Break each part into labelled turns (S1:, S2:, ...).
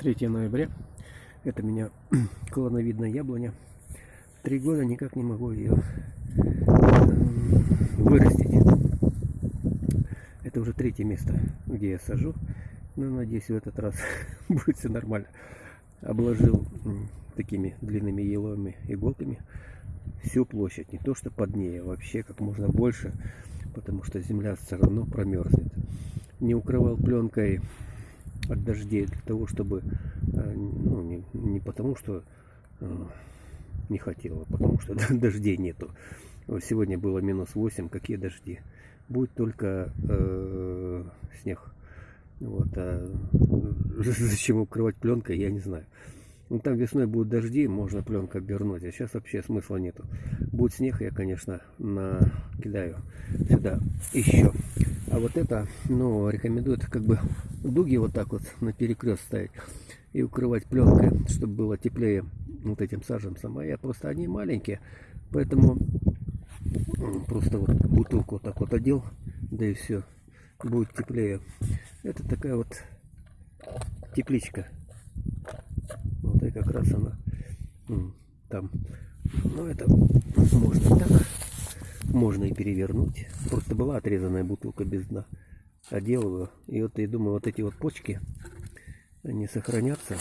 S1: 3 ноября. Это меня клоновидная яблоня. Три года никак не могу ее вырастить. Это уже третье место, где я сажу. Но надеюсь, в этот раз будет все нормально. Обложил такими длинными еловыми иголками всю площадь. Не то, что под ней, а вообще как можно больше, потому что земля все равно промерзнет. Не укрывал пленкой от дождей для того, чтобы, э, ну, не, не потому, что э, не хотела, потому что дождей нету. Сегодня было минус 8, какие дожди? Будет только э, снег. Вот, а зачем укрывать пленкой, я не знаю. Ну, там весной будут дожди, можно пленку обернуть, а сейчас вообще смысла нету. Будет снег, я, конечно, накидаю сюда еще. А вот это, ну, рекомендуют как бы дуги вот так вот на перекрест ставить и укрывать пленкой, чтобы было теплее вот этим саженцам. А я просто, они маленькие, поэтому просто вот бутылку вот так вот одел, да и все, будет теплее. Это такая вот тепличка вот и как раз она там. Ну это можно так, можно и перевернуть. Просто была отрезанная бутылка без дна. Одел его. И вот я думаю, вот эти вот почки, они сохранятся.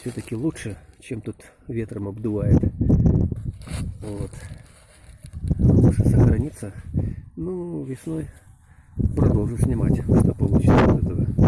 S1: Все-таки лучше, чем тут ветром обдувает. Вот. Лучше сохранится. Ну, весной продолжу снимать, что получится из этого.